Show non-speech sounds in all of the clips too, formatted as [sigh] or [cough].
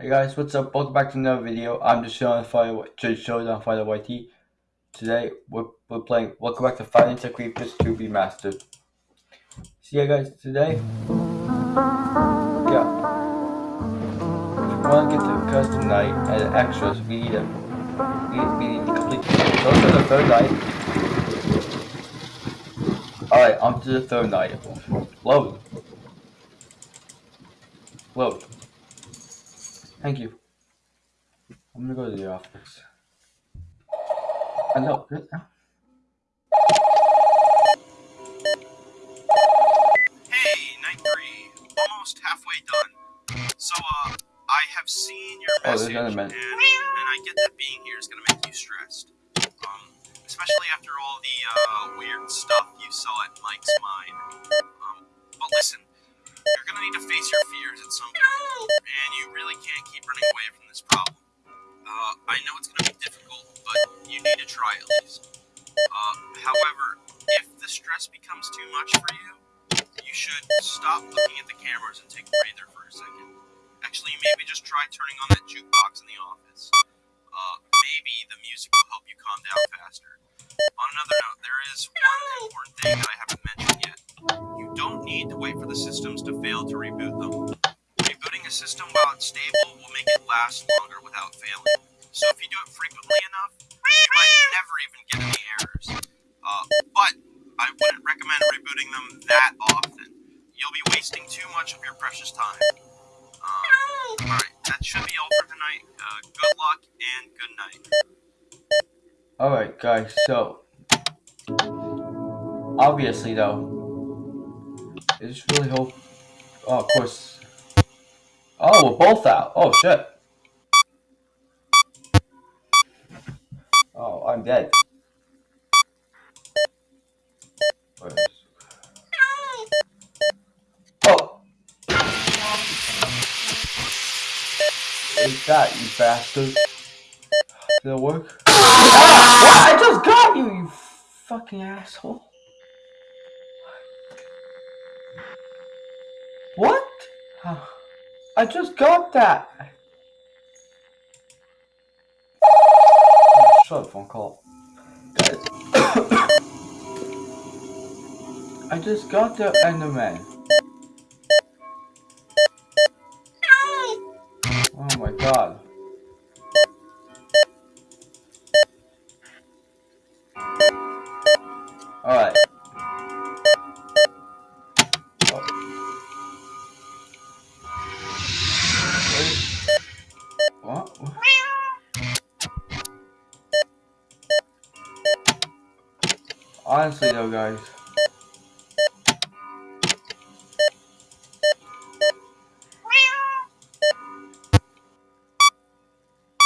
Hey guys, what's up? Welcome back to another video. I'm just showing Fire just showed on Fire YT. Today we're, we're playing Welcome back to Five Nights at Creepers 2 Remastered. See ya guys today. Yeah. If you want to get to the custom night and extras, we need a we, we need to complete game. So the third night. Alright, on to the third night. Load. Load. Thank you. I'm gonna go to the office. I know. Hey, night three. Almost halfway done. So, uh, I have seen your Oh, message, and, and I get that being here is gonna make you stressed. Um, especially after all the, uh, weird stuff you saw at Mike's mine. Um, but listen, you're gonna need to face your fears at some point, and you really can't keep running away from this problem. Uh, I know it's gonna be difficult, but you need to try at least. Uh, however, if the stress becomes too much for you, you should stop looking at the cameras and take a breather for a second. Actually, maybe just try turning on that jukebox in the office. Uh, maybe the music will help you calm down faster. On another note, there is one important thing that I haven't mentioned. You don't need to wait for the systems to fail to reboot them. Rebooting a system while it's stable will make it last longer without failing. So if you do it frequently enough, you might never even get any errors. Uh, but I wouldn't recommend rebooting them that often. You'll be wasting too much of your precious time. Um, Alright, that should be all for tonight. Uh, good luck and good night. Alright guys, so obviously though I just really hope oh of course Oh we're both out. Oh shit. Oh I'm dead. Oh that you bastard. Did it work? Ah, what? I just got you, you fucking asshole. I just got that. Oh, shut up, phone call. Guys. I just got the Enderman. Oh my god. Guys.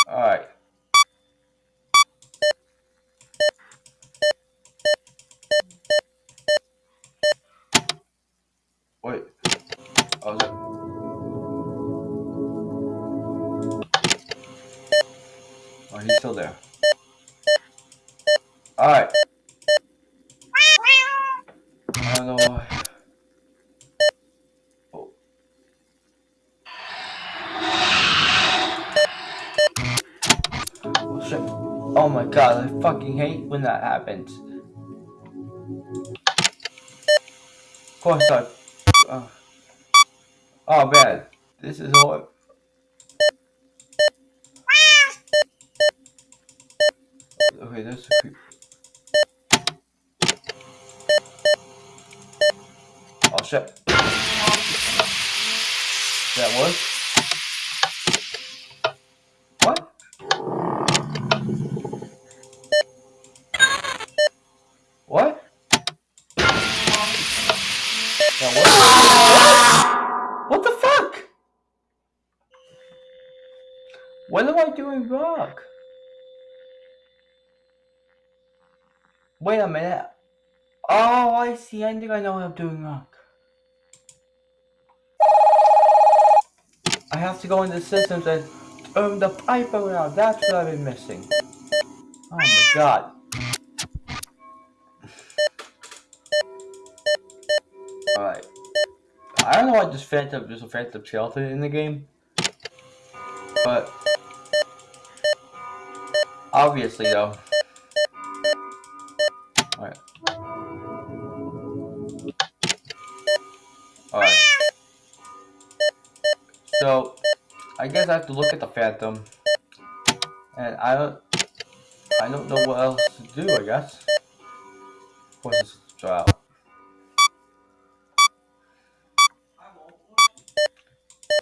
Alright. Wait. Oh. Oh, he's still there. Alright. I don't know why. Oh. Oh shit. Oh my god, I fucking hate when that happens. Of course I... Uh, oh man, this is horrible. What am I doing wrong? Wait a minute. Oh, I see. I think I know what I'm doing wrong. I have to go into systems and turn the pipe around. That's what I've been missing. Oh my god. Alright. I don't know why this Phantom, there's a Phantom Skeleton in the game. But obviously though. Alright. Alright. So I guess I have to look at the Phantom. And I don't I don't know what else to do, I guess. It's try out.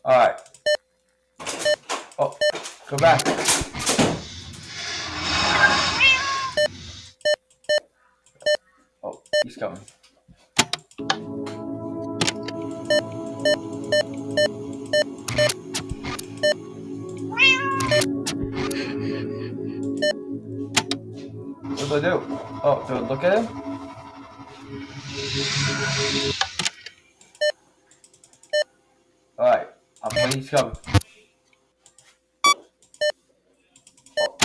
Alright. Oh, go back. Do I look at him? Alright, I'm waiting he's coming. Oh,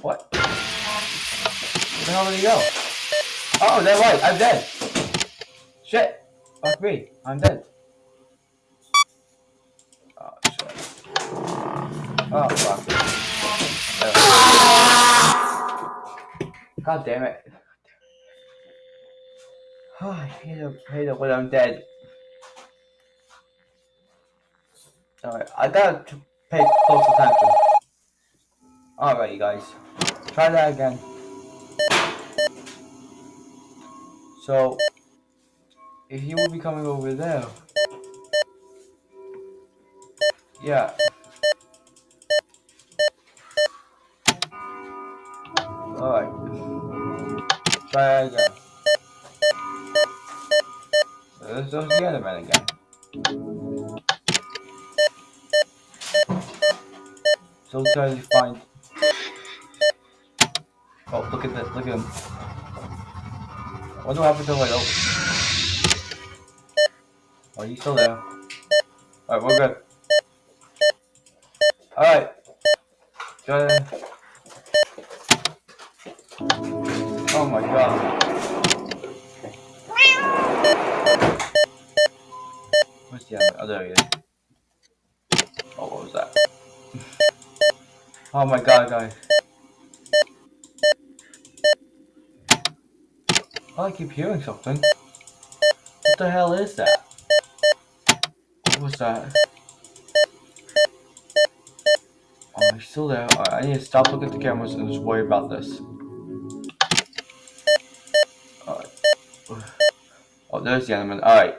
what? Where the hell did he go? Oh, that's right, I'm dead. Shit. Fuck me, I'm dead. Oh, shit. Oh, fuck. God damn it. Oh, [sighs] I hate it, hate it when I'm dead. Alright, I gotta pay close attention. Alright, you guys. Try that again. So, if he will be coming over there. Yeah. Alright. Try again. Is the Enderman again. So try to find. Oh, look at this, Look at him. What do I have to do? Like, oh, oh, he's still there. All right, we're good. All right. Good. Oh my god. Other? Oh, there he is. Oh, what was that? oh my god, guys. Oh, I keep hearing something. What the hell is that? What was that? Oh, he's still there. Alright, I need to stop looking at the cameras and just worry about this. Alright. Oh, there's the enemy. Alright.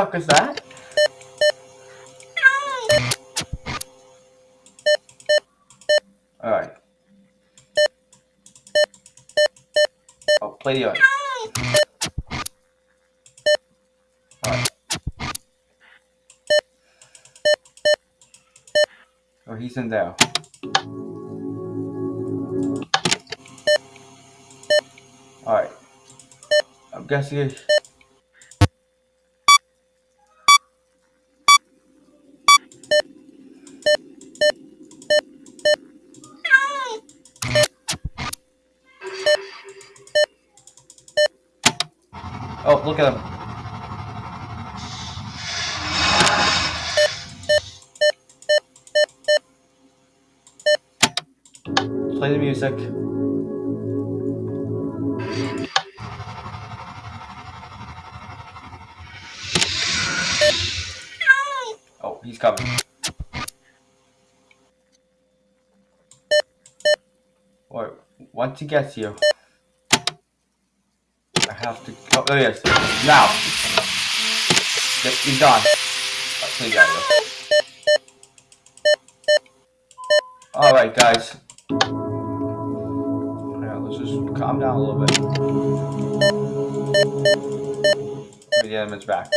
Fuck is that? Alright. Oh, play the audio. Alright. Oh, he's in there. Alright. I'm guessing. Coming. Or once he gets you, I have to. Oh, there he is. Now. Yep, he's out of here. All right, guys. Yeah, let's just calm down a little bit. Maybe the element's back.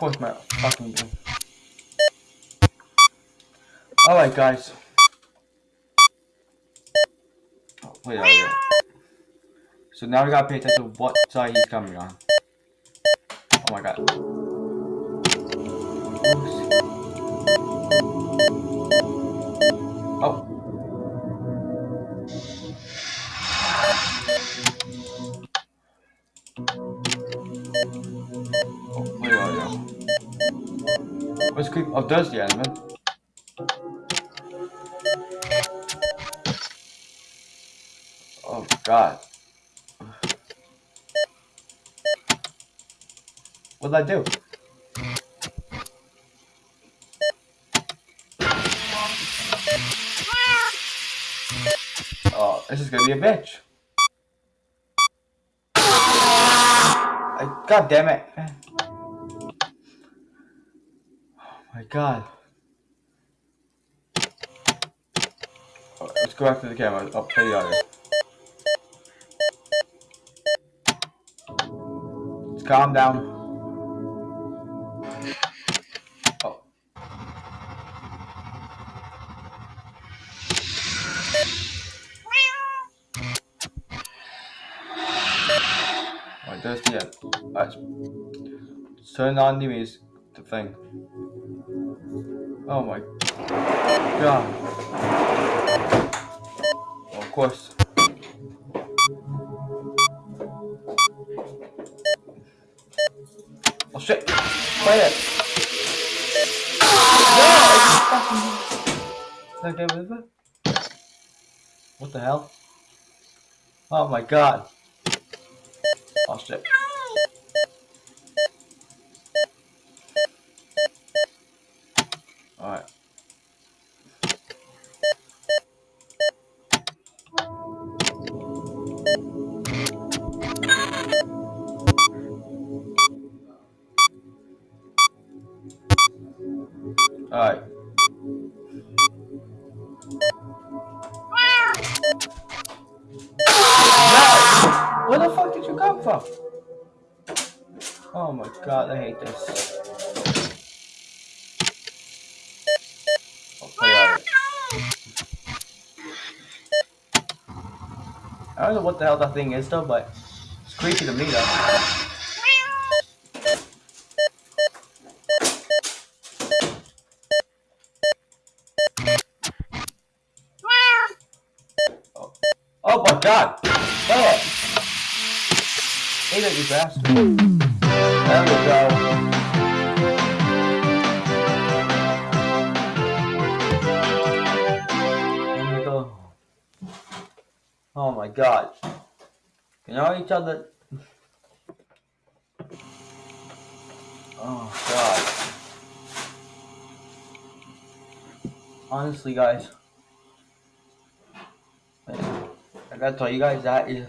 Course, my fucking. All right, guys. Oh, wait. So now we gotta pay attention to what side he's coming on. Oh my god. What I do? Oh, this is gonna be a bitch. I, god damn it. Oh my god. Oh, let's go back to the camera. I'll play the audio. Calm down. Let's turn on the music, thing. Oh my god. Of course. Oh shit! Play it! No! It? What the hell? Oh my god. The hell that thing is though, but it's creepy to me though. Oh, oh my god! It! Eat it, you bastard. There we go. There we go. Oh my god. Can y'all each other? Oh god. Honestly, guys. I gotta tell you guys that is.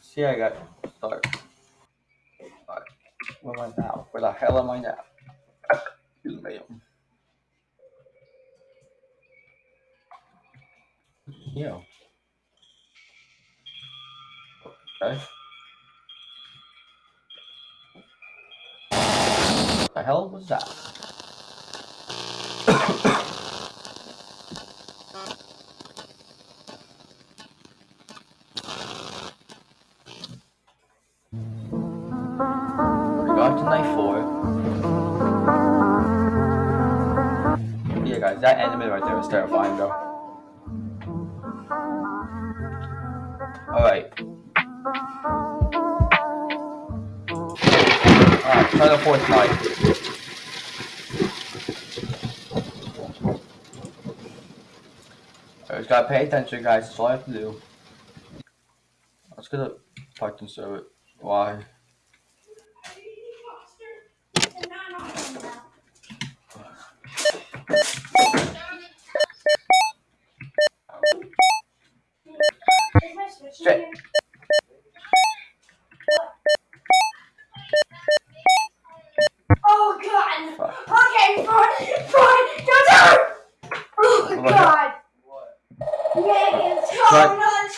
See, I got start. Where am I now? Where the hell am I now? Excuse me. Yeah. Okay. The hell was that? [coughs] Got to night four. Yeah, guys, that enemy right there is terrifying, though. Attention, guys. That's all I have to do. Let's get a Python server. Why?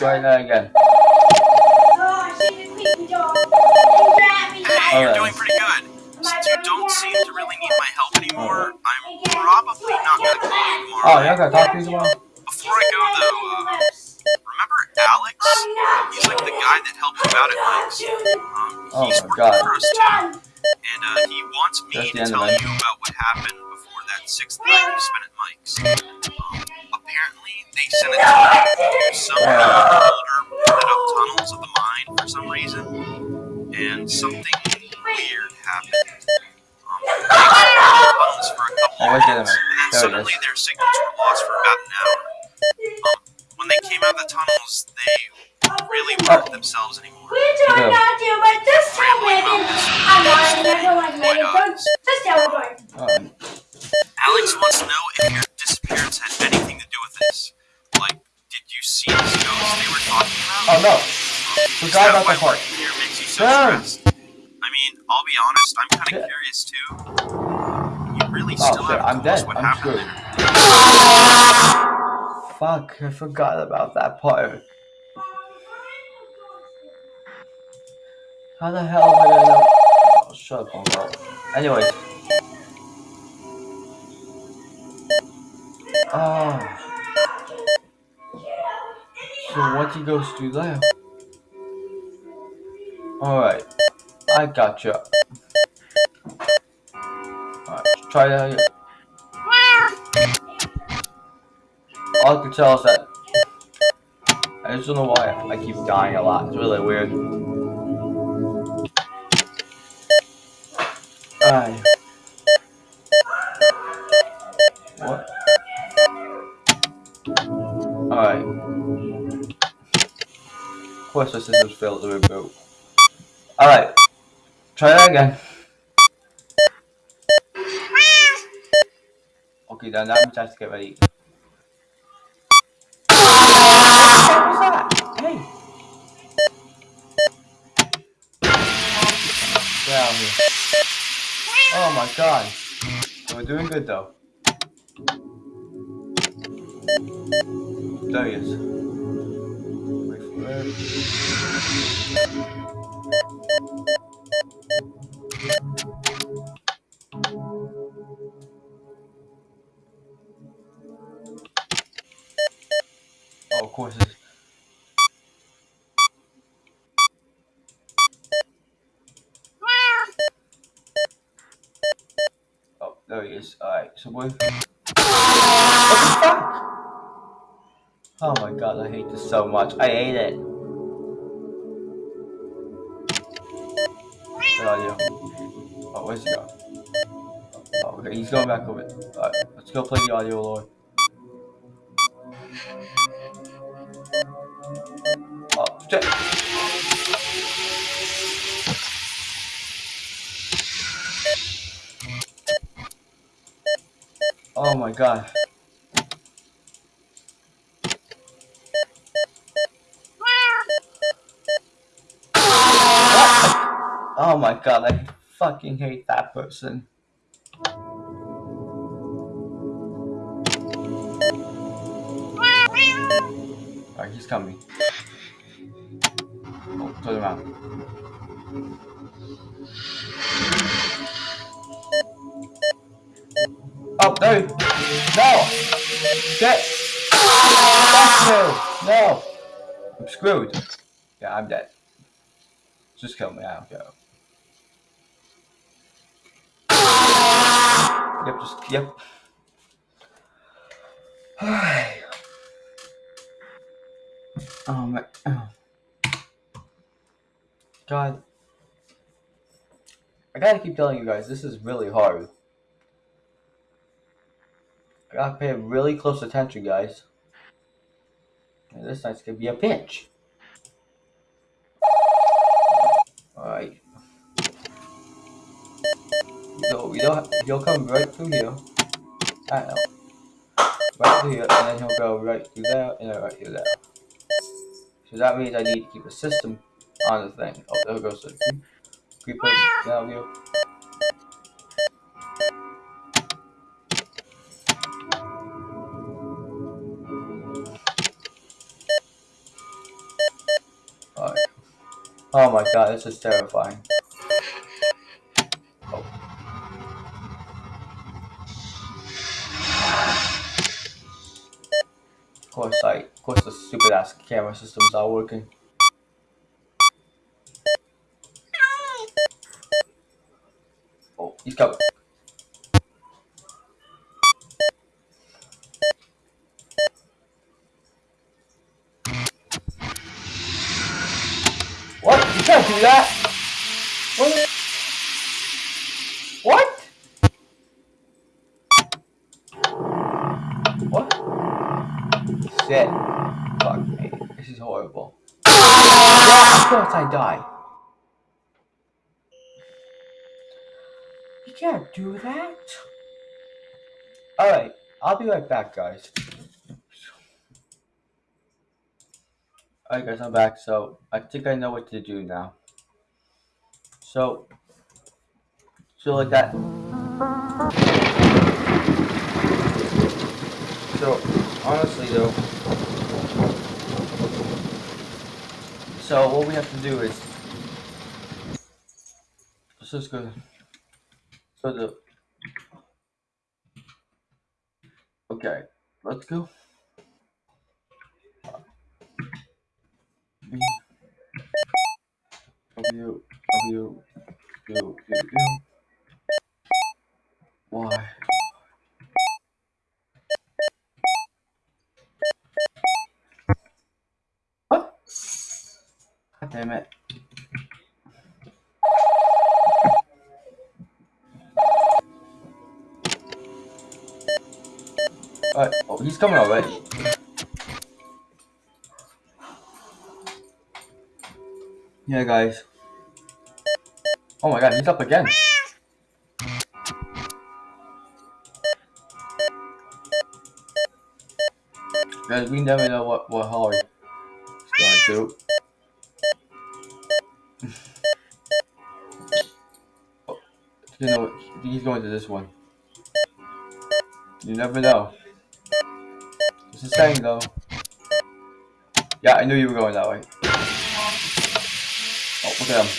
Try that again. Oh, she's a creepy dog. And grab me, Hey, you're Alright. doing pretty good. Since you don't seem to really need my help anymore, I'm probably not gonna call you Oh, tomorrow. y'all gotta talk to me tomorrow? Before I go though, uh, remember Alex? He's like the guy that helped you out at Mike's. Um, Oh he's my God. for us too, and uh, he wants me the to end of tell you about what happened before that sixth night you spent at Mike's. Um, apparently, they sent a team to the tunnels, they really weren't themselves anymore. We try Yeah. not to, but just tell Megan. I'm lying. I don't like Megan. Don't, just tell her. Alex wants to know if your disappearance had anything to do with this. Like, did you see these ghosts they were talking about? Oh no! Is Forgot that about why that part. working here makes you so Damn. stressed? I mean, I'll be honest, I'm kind of Yeah. curious too. You really Oh still shit, haven't I'm told us dead. what I'm happened screwed. there. Fuck, I forgot about that part. How the hell am I gonna know? Oh, shut up, Uncle. Anyways. Oh. So what he goes through there? Alright. I gotcha. Alright, try that again. All I can tell is that I just don't know why I keep dying a lot. It's really weird. Alright. What? Alright. Of course the systems failed to reboot. Alright. Try that again. Ah! Okay, then that means I have to get ready. God. We're doing good though. There he is. Wait for it. Fuck? Oh my god, I hate this so much. I hate it. Good audio. Oh, where's he going? Oh, okay, he's going back over. Alright, let's go play the audio, Lord. Oh my god. Oh my god, I fucking hate that person. Alright, he's coming. Oh, turn around. No! No! Fuck you! No! I'm screwed. Yeah, I'm dead. Just kill me, I don't care. Yep, just, yep. oh my, oh. God. I gotta keep telling you guys, this is really hard. Gotta pay really close attention, guys. And this night's gonna be a pinch. Alright. So you'll, you'll come right through here. I know. Right through here, and then he'll go right through there, and then right through there. So that means I need to keep the system on the thing. Oh, there goes the creep- creeper down here. Oh my god, this is terrifying. Of course, I, of course, the stupid ass camera systems are working. Oh, he's coming. Do that. Alright, I'll be right back, guys. Alright guys, I'm back, so I think I know what to do now. So, so like that. So, honestly though, so what we have to do is, just go, so the, okay, let's go. B, W, W, U, U, U, Y. What? God damn it. Oh, he's coming already. Yeah, guys. Oh my god, he's up again. Guys, we never know what, what Holly is going to do. [laughs] oh, you know, he's going to this one. You never know. Just saying though. Yeah, I knew you were going that way. Oh, look at him.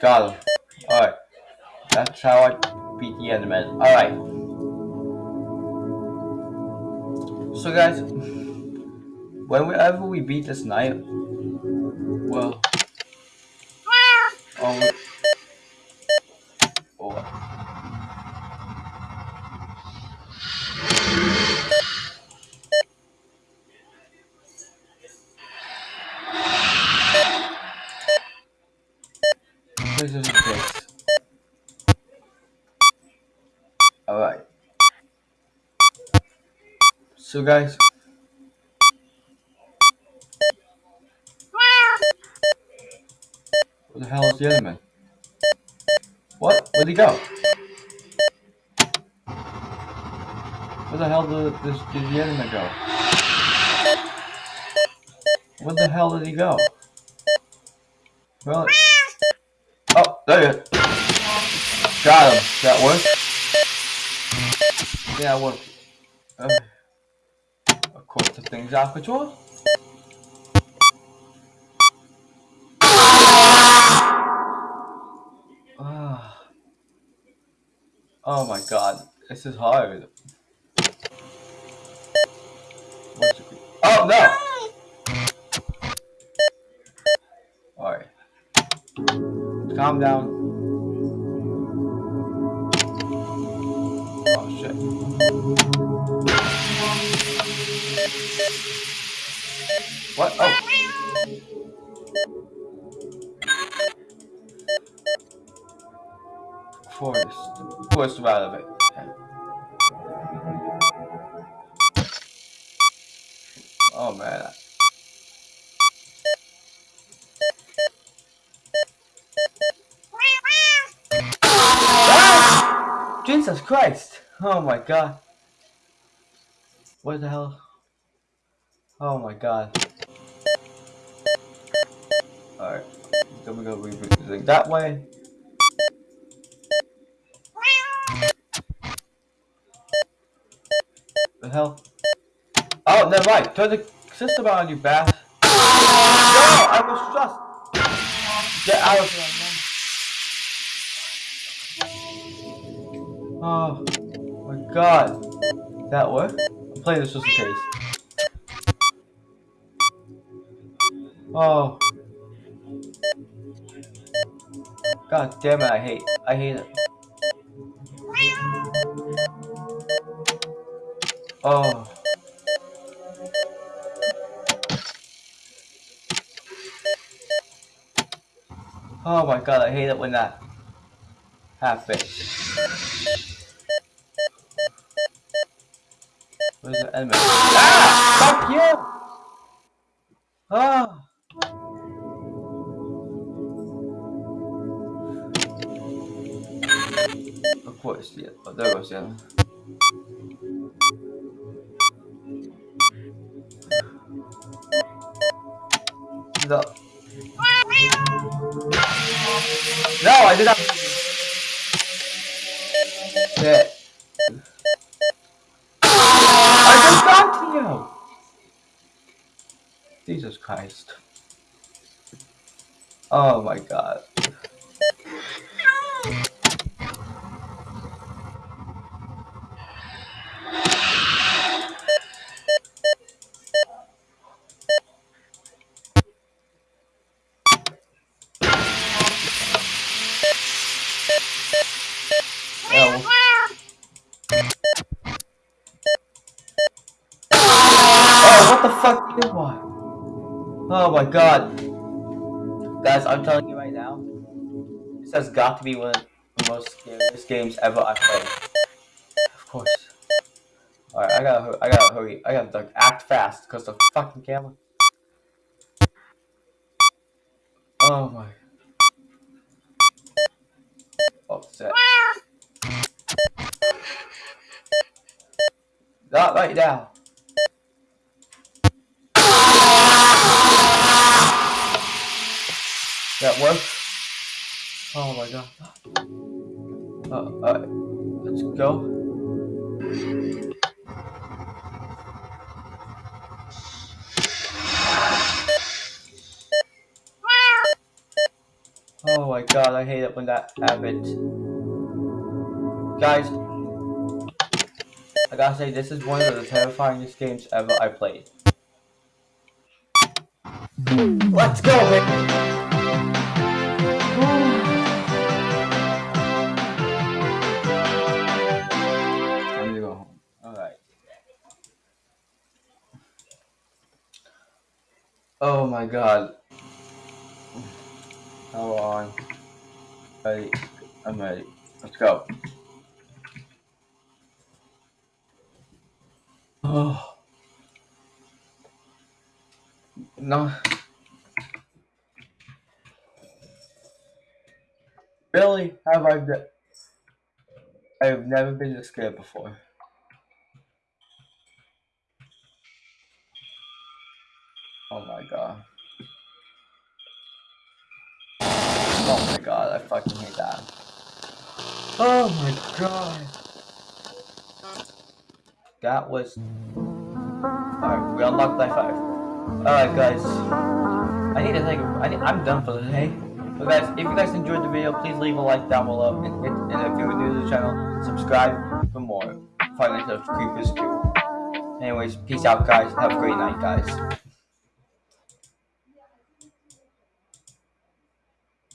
Got him. Alright. That's how I beat the Enderman. Alright. So guys, [laughs] whenever we beat this night, well, So guys, where the hell is the Enderman? What? Where'd he go? Where the hell did, this, did the Enderman go? Where the hell did he go? Well, oh, there you go. Got him. That worked? Yeah, it worked. The thing's out of control. Ah. Oh my god, this is hard. Oh no! Alright. Calm down. What? Oh. Forest. Forest of it. Oh man. Jesus Christ! Oh my god. What the hell? Oh my god. Alright. Then we go thing that way. The hell? Oh, never mind. Turn the system on, you bastard. No! I was just. Get out of here. Oh my god. That worked? I'm playing this just in case. Oh. God damn it, I hate I hate it. Oh. Oh my god, I hate it when that happens. Where's the enemy? Ah! Fuck you! Of course, yeah. Oh, there goes my god. Guys, I'm telling you right now, this has got to be one of the most scariest games ever I've played. Of course. Alright, I gotta, I gotta hurry. I gotta act fast because the fucking camera. Oh my. Oh, shit. Not right now. That worked. Oh my god. Uh, alright. Let's go. Oh my god, I hate it when that happens. Guys, I gotta say, this is one of the terrifyingest games ever I played. Let's go! Time to go home. Alright. Oh my god. Hold on. Ready. I'm ready. Let's go. Oh. No. Really? Have I? I have never been this scared before. Oh my god. Oh my god, I fucking hate that. Oh my god. That was. Alright, we unlocked life 5. Alright, guys. I need to a. I need, I'm done for the day. But guys, if you guys enjoyed the video, please leave a like down below. And, and, if you're new to the channel, subscribe for more Five Nights Creepers 2. Anyways, peace out, guys. Have a great night, guys.